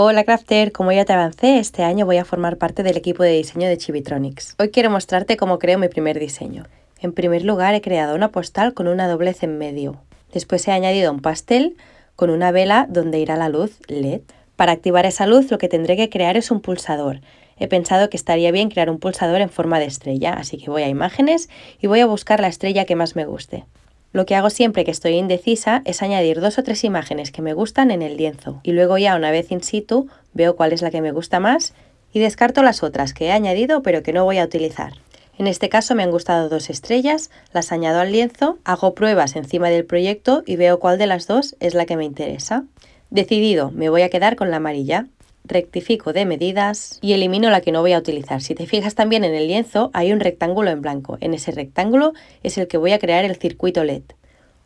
Hola Crafter, como ya te avancé, este año voy a formar parte del equipo de diseño de Chibitronics. Hoy quiero mostrarte cómo creo mi primer diseño. En primer lugar he creado una postal con una doblez en medio. Después he añadido un pastel con una vela donde irá la luz LED. Para activar esa luz lo que tendré que crear es un pulsador. He pensado que estaría bien crear un pulsador en forma de estrella, así que voy a imágenes y voy a buscar la estrella que más me guste. Lo que hago siempre que estoy indecisa es añadir dos o tres imágenes que me gustan en el lienzo y luego ya una vez in situ veo cuál es la que me gusta más y descarto las otras que he añadido pero que no voy a utilizar. En este caso me han gustado dos estrellas, las añado al lienzo, hago pruebas encima del proyecto y veo cuál de las dos es la que me interesa. Decidido, me voy a quedar con la amarilla rectifico de medidas y elimino la que no voy a utilizar. Si te fijas también en el lienzo hay un rectángulo en blanco. En ese rectángulo es el que voy a crear el circuito LED.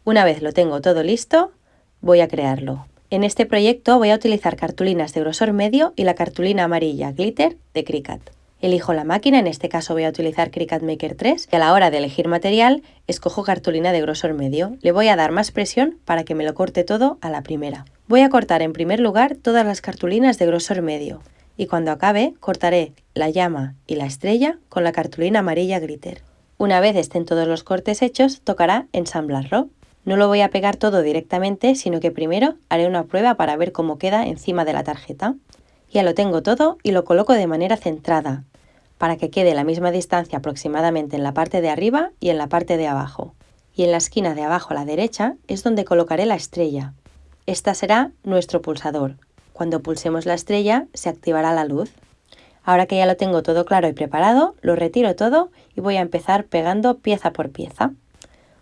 Una vez lo tengo todo listo, voy a crearlo. En este proyecto voy a utilizar cartulinas de grosor medio y la cartulina amarilla glitter de Cricut. Elijo la máquina, en este caso voy a utilizar Cricut Maker 3 y a la hora de elegir material escojo cartulina de grosor medio. Le voy a dar más presión para que me lo corte todo a la primera. Voy a cortar en primer lugar todas las cartulinas de grosor medio y cuando acabe cortaré la llama y la estrella con la cartulina amarilla glitter. Una vez estén todos los cortes hechos, tocará ensamblarlo. No lo voy a pegar todo directamente, sino que primero haré una prueba para ver cómo queda encima de la tarjeta. Ya lo tengo todo y lo coloco de manera centrada, para que quede la misma distancia aproximadamente en la parte de arriba y en la parte de abajo. Y en la esquina de abajo a la derecha es donde colocaré la estrella, esta será nuestro pulsador. Cuando pulsemos la estrella se activará la luz. Ahora que ya lo tengo todo claro y preparado, lo retiro todo y voy a empezar pegando pieza por pieza.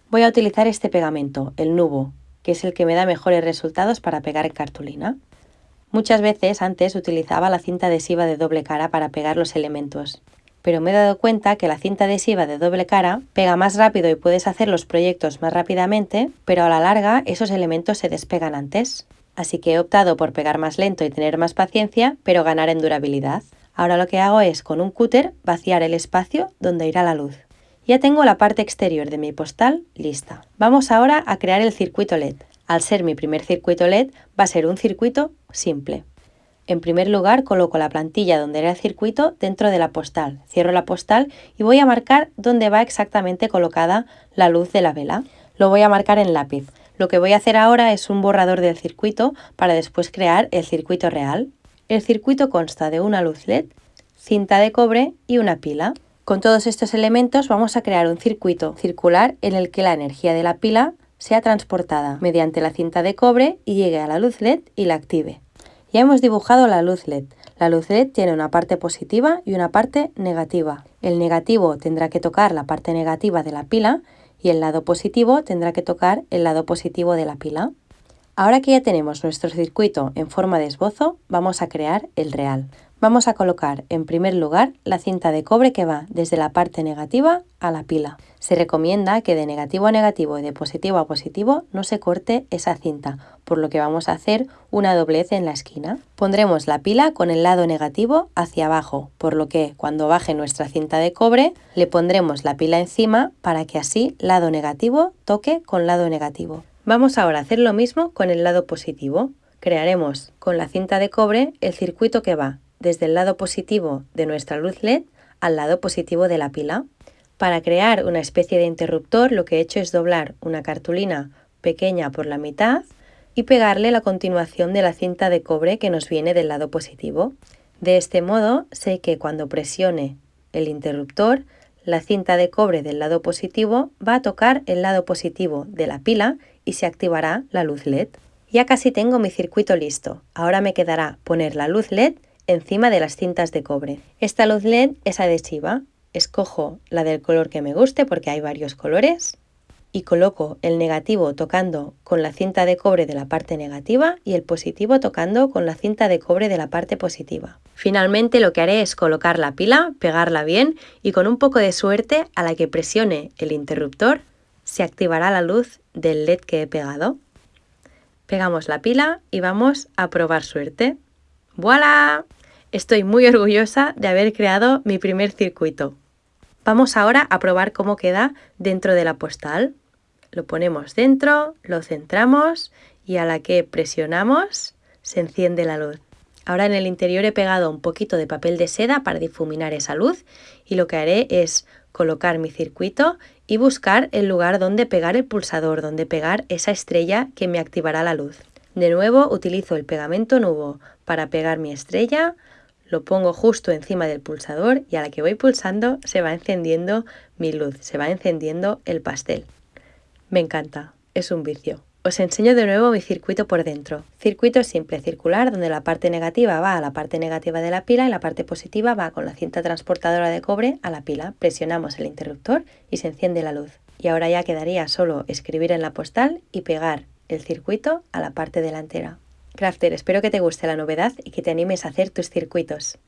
Voy a utilizar este pegamento, el nubo, que es el que me da mejores resultados para pegar en cartulina. Muchas veces antes utilizaba la cinta adhesiva de doble cara para pegar los elementos, pero me he dado cuenta que la cinta adhesiva de doble cara pega más rápido y puedes hacer los proyectos más rápidamente, pero a la larga esos elementos se despegan antes. Así que he optado por pegar más lento y tener más paciencia, pero ganar en durabilidad. Ahora lo que hago es con un cúter vaciar el espacio donde irá la luz. Ya tengo la parte exterior de mi postal lista. Vamos ahora a crear el circuito LED. Al ser mi primer circuito LED va a ser un circuito simple. En primer lugar coloco la plantilla donde era el circuito dentro de la postal, cierro la postal y voy a marcar dónde va exactamente colocada la luz de la vela. Lo voy a marcar en lápiz. Lo que voy a hacer ahora es un borrador del circuito para después crear el circuito real. El circuito consta de una luz LED, cinta de cobre y una pila. Con todos estos elementos vamos a crear un circuito circular en el que la energía de la pila sea transportada mediante la cinta de cobre y llegue a la luz LED y la active. Ya hemos dibujado la luz LED. La luz LED tiene una parte positiva y una parte negativa. El negativo tendrá que tocar la parte negativa de la pila y el lado positivo tendrá que tocar el lado positivo de la pila. Ahora que ya tenemos nuestro circuito en forma de esbozo, vamos a crear el real. Vamos a colocar en primer lugar la cinta de cobre que va desde la parte negativa a la pila. Se recomienda que de negativo a negativo y de positivo a positivo no se corte esa cinta, por lo que vamos a hacer una doblez en la esquina. Pondremos la pila con el lado negativo hacia abajo, por lo que cuando baje nuestra cinta de cobre le pondremos la pila encima para que así lado negativo toque con lado negativo. Vamos ahora a hacer lo mismo con el lado positivo. Crearemos con la cinta de cobre el circuito que va desde el lado positivo de nuestra luz LED al lado positivo de la pila. Para crear una especie de interruptor lo que he hecho es doblar una cartulina pequeña por la mitad y pegarle la continuación de la cinta de cobre que nos viene del lado positivo. De este modo sé que cuando presione el interruptor, la cinta de cobre del lado positivo va a tocar el lado positivo de la pila y se activará la luz LED. Ya casi tengo mi circuito listo. Ahora me quedará poner la luz LED encima de las cintas de cobre. Esta luz LED es adhesiva. Escojo la del color que me guste porque hay varios colores y coloco el negativo tocando con la cinta de cobre de la parte negativa y el positivo tocando con la cinta de cobre de la parte positiva. Finalmente lo que haré es colocar la pila, pegarla bien y con un poco de suerte a la que presione el interruptor se activará la luz del LED que he pegado. Pegamos la pila y vamos a probar suerte. ¡Voilà! Estoy muy orgullosa de haber creado mi primer circuito. Vamos ahora a probar cómo queda dentro de la postal. Lo ponemos dentro, lo centramos y a la que presionamos se enciende la luz. Ahora en el interior he pegado un poquito de papel de seda para difuminar esa luz y lo que haré es colocar mi circuito y buscar el lugar donde pegar el pulsador, donde pegar esa estrella que me activará la luz. De nuevo utilizo el pegamento nubo para pegar mi estrella, lo pongo justo encima del pulsador y a la que voy pulsando se va encendiendo mi luz, se va encendiendo el pastel. Me encanta, es un vicio. Os enseño de nuevo mi circuito por dentro. Circuito simple circular donde la parte negativa va a la parte negativa de la pila y la parte positiva va con la cinta transportadora de cobre a la pila. Presionamos el interruptor y se enciende la luz. Y ahora ya quedaría solo escribir en la postal y pegar el circuito a la parte delantera. Crafter, espero que te guste la novedad y que te animes a hacer tus circuitos.